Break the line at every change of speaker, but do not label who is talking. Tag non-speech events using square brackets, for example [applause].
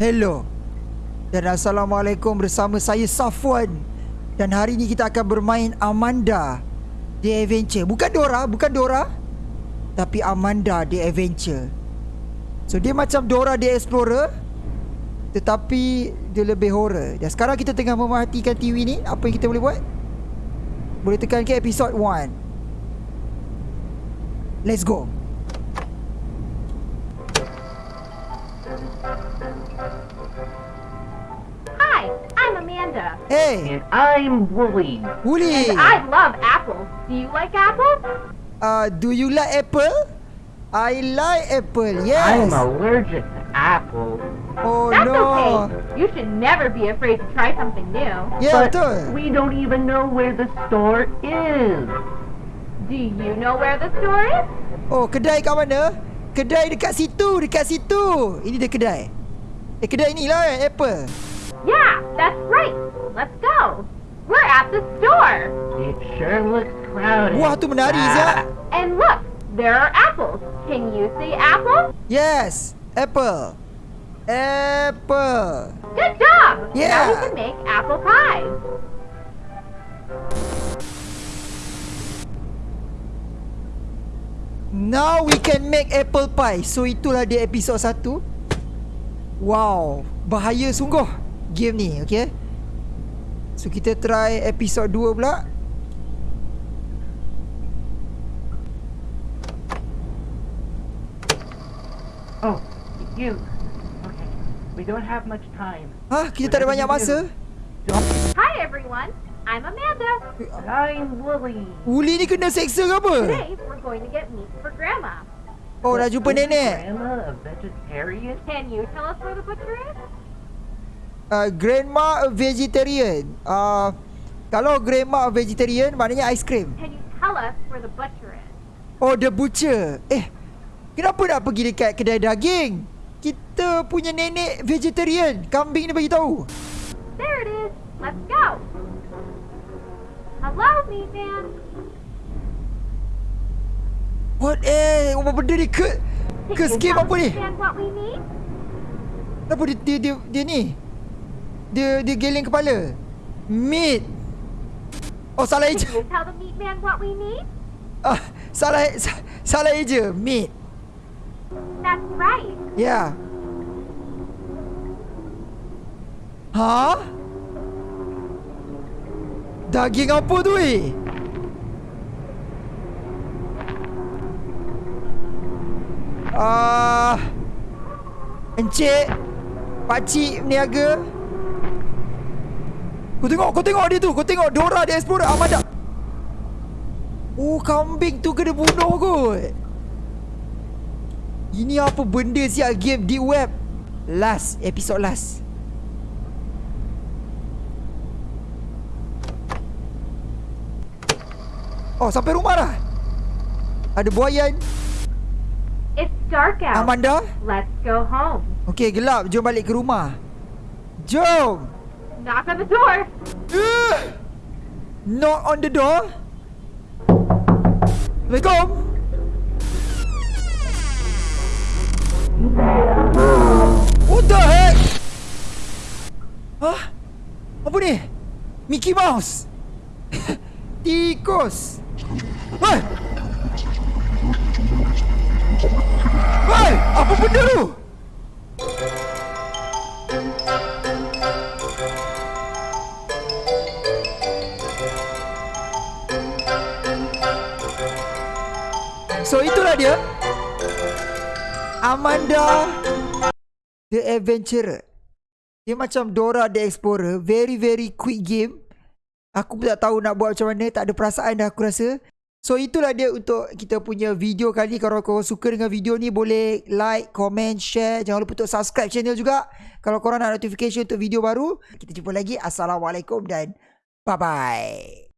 Hello. Dan Assalamualaikum bersama saya Safwan. Dan hari ni kita akan bermain Amanda The Adventure. Bukan Dora, bukan Dora. Tapi Amanda The Adventure. So dia macam Dora The Explorer Tetapi dia lebih horror. Dan sekarang kita tengah memerhatikan TV ni Apa yang kita boleh buat? Boleh tekan ke episode 1 Let's go Hey
And I'm Wooly.
And I love apples. Do you like apples?
uh, Do you like apple? I like apple, yes
I'm allergic to apples.
Oh
That's
no
okay. You should never be afraid to try something new.
Ya
but
betul
we don't even know where the store is.
Do you know where the store is?
Oh kedai kat mana? Kedai dekat situ Dekat situ Ini dia kedai Eh kedai ni lah eh, Apple
Yeah, that's right. Let's go. We're at the store.
It sure looks crowded.
Wah tu menari Zak
And look, there are apples. Can you see apples?
Yes Apple Apple
Good job. Now
Yeah.
we can make apple pie.
Now we can make apple pie So itulah dia episod 1 Wow Bahaya sungguh Game ni okay So kita try episod 2 pula
Oh, you. Okay. We don't have much time.
Hah kita tak ada banyak masa
Hi, everyone. I'm Amanda.
I'm Wooly.
Uli ni kena seksa ke apa?
Today, we're going to get meat for Grandma.
Oh dah jumpa nenek
Grandma a vegetarian?
Can you tell us where the butcher is?
Uh, Grandma vegetarian uh, Kalau grandma vegetarian Maknanya aiskrim
Can you tell us where the butcher is?
Oh the butcher Eh Kenapa nak pergi dekat kedai daging Kita punya nenek vegetarian Kambing ni bagi tahu.
There it is. Let's go. Hello, meat man.
What eh Apa benda ni ke Ke skip
tell
apa ni? Kenapa dia dia, dia, dia ni Dia dia geleng kepala Meat Oh salah eja
tell the meat man what we need?
ah, Salah sa- Salah eja Meat
That's right.
Ya. Ha? Daging apa tu eh? Ah, Encik Pakcik meniaga Kau tengok, kau tengok dia tu. Kau tengok Dora dia Explorer Amanda. Oh, kambing tu kena bunuh kot. Ini apa benda siap game deep web? Last Episode last. Oh sampai rumah dah. Ada buayan.
It's dark out.
Amanda?
Let's go home.
Okay gelap. Jom balik ke rumah. Jom
Knock on the door.
uh! Knock on the door? Assalamualaikum What the heck? Hah Apa ni? Mickey Mouse? [laughs] Tikus? Hei Hei Apa benda tu So itulah dia. Amanda The Adventurer. Dia macam Dora the Explorer. Very very quick game. Aku pun tak tahu nak buat macam mana. Tak ada perasaan dah aku rasa. So itulah dia untuk kita punya video kali Kalau korang suka dengan video ni Boleh like, comment, share. Jangan lupa untuk subscribe channel juga. Kalau korang nak notification untuk video baru Kita jumpa lagi. Assalamualaikum dan Bye-bye